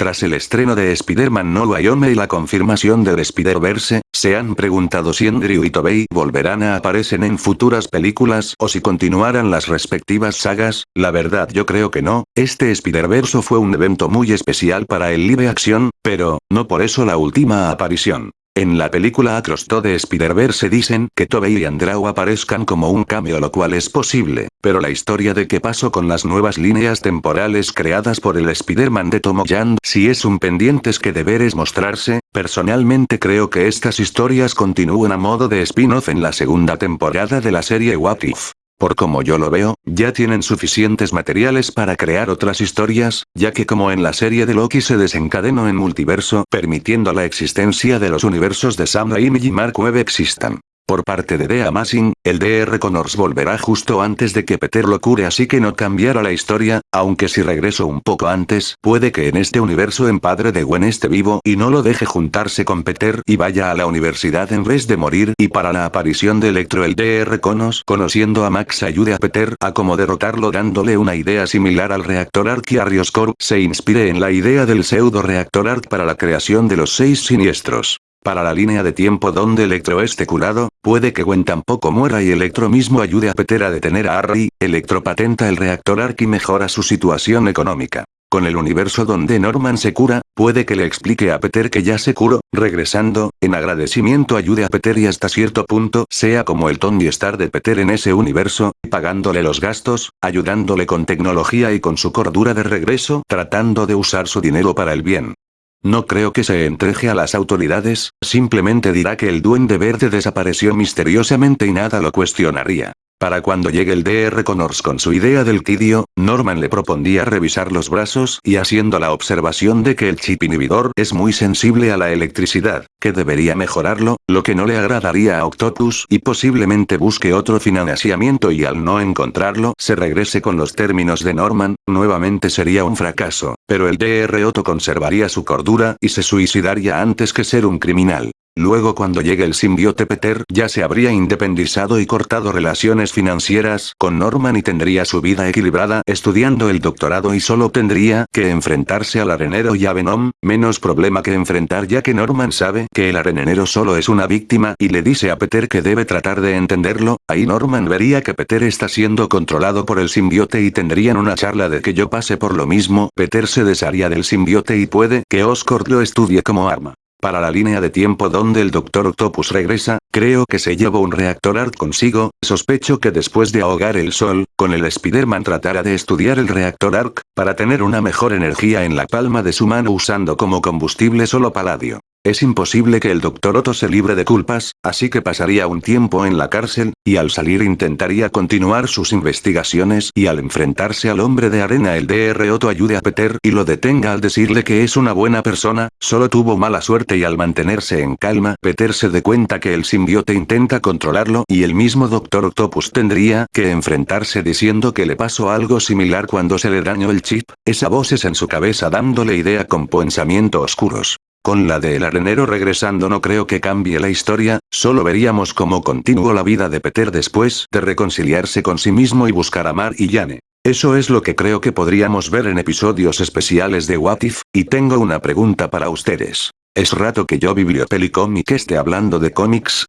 Tras el estreno de Spider-Man No Way Home y la confirmación del Spider-Verse, se han preguntado si Andrew y Tobey volverán a aparecer en futuras películas o si continuarán las respectivas sagas, la verdad yo creo que no, este Spider-Verse fue un evento muy especial para el live action, pero, no por eso la última aparición. En la película Across the Spider-Verse dicen que Tobey y Andrew aparezcan como un cameo lo cual es posible, pero la historia de qué pasó con las nuevas líneas temporales creadas por el Spider-Man de Tom Holland si es un pendientes que deberes mostrarse, personalmente creo que estas historias continúan a modo de spin-off en la segunda temporada de la serie What If. Por como yo lo veo, ya tienen suficientes materiales para crear otras historias, ya que como en la serie de Loki se desencadenó en multiverso, permitiendo la existencia de los universos de Sam Raimi y Mark Webb existan. Por parte de The Amazing, el DR Connors volverá justo antes de que Peter lo cure así que no cambiará la historia, aunque si regreso un poco antes, puede que en este universo en padre de Gwen esté vivo y no lo deje juntarse con Peter y vaya a la universidad en vez de morir y para la aparición de Electro el DR Connors conociendo a Max ayude a Peter a como derrotarlo dándole una idea similar al reactor Arc y Arioscorp se inspire en la idea del pseudo reactor Arc para la creación de los seis siniestros. Para la línea de tiempo donde Electro esté curado, puede que Gwen tampoco muera y Electro mismo ayude a Peter a detener a Harry, Electro patenta el reactor Ark y mejora su situación económica. Con el universo donde Norman se cura, puede que le explique a Peter que ya se curó, regresando, en agradecimiento ayude a Peter y hasta cierto punto sea como el Tony Star de Peter en ese universo, pagándole los gastos, ayudándole con tecnología y con su cordura de regreso, tratando de usar su dinero para el bien. No creo que se entreje a las autoridades, simplemente dirá que el duende verde desapareció misteriosamente y nada lo cuestionaría. Para cuando llegue el DR Connors con su idea del Kidio, Norman le propondría revisar los brazos y haciendo la observación de que el chip inhibidor es muy sensible a la electricidad, que debería mejorarlo, lo que no le agradaría a Octopus y posiblemente busque otro financiamiento y al no encontrarlo se regrese con los términos de Norman, nuevamente sería un fracaso, pero el DR Otto conservaría su cordura y se suicidaría antes que ser un criminal. Luego cuando llegue el simbiote Peter ya se habría independizado y cortado relaciones financieras con Norman y tendría su vida equilibrada estudiando el doctorado y solo tendría que enfrentarse al arenero y a Venom, menos problema que enfrentar ya que Norman sabe que el arenero solo es una víctima y le dice a Peter que debe tratar de entenderlo, ahí Norman vería que Peter está siendo controlado por el simbiote y tendrían una charla de que yo pase por lo mismo, Peter se desharía del simbiote y puede que Oscorp lo estudie como arma. Para la línea de tiempo donde el Dr. Octopus regresa, creo que se llevó un reactor ARC consigo, sospecho que después de ahogar el sol, con el Spider-Man tratará de estudiar el reactor ARC, para tener una mejor energía en la palma de su mano usando como combustible solo paladio. Es imposible que el Dr. Otto se libre de culpas, así que pasaría un tiempo en la cárcel, y al salir intentaría continuar sus investigaciones y al enfrentarse al hombre de arena el Dr. Otto ayude a Peter y lo detenga al decirle que es una buena persona, solo tuvo mala suerte y al mantenerse en calma Peter se dé cuenta que el simbiote intenta controlarlo y el mismo Dr. Octopus tendría que enfrentarse diciendo que le pasó algo similar cuando se le dañó el chip, esa voz es en su cabeza dándole idea con pensamientos oscuros. Con la de El Arenero regresando no creo que cambie la historia, solo veríamos cómo continuó la vida de Peter después de reconciliarse con sí mismo y buscar a Mar y Jane. Eso es lo que creo que podríamos ver en episodios especiales de What If, y tengo una pregunta para ustedes. Es rato que yo bibliopeli cómic esté hablando de cómics,